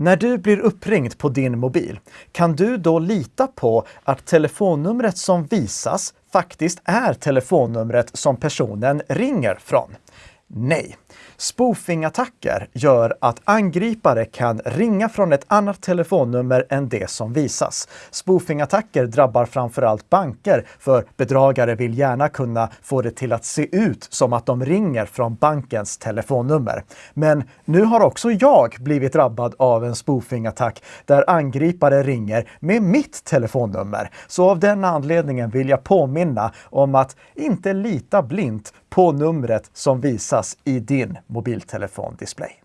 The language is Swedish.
När du blir uppringd på din mobil, kan du då lita på att telefonnumret som visas faktiskt är telefonnumret som personen ringer från? Nej. Spoofing-attacker gör att angripare kan ringa från ett annat telefonnummer än det som visas. Spoofing-attacker drabbar framförallt banker, för bedragare vill gärna kunna få det till att se ut som att de ringer från bankens telefonnummer. Men nu har också jag blivit drabbad av en spoofing-attack där angripare ringer med mitt telefonnummer. Så av den anledningen vill jag påminna om att inte lita blint på numret som visas i din mobiltelefondisplay.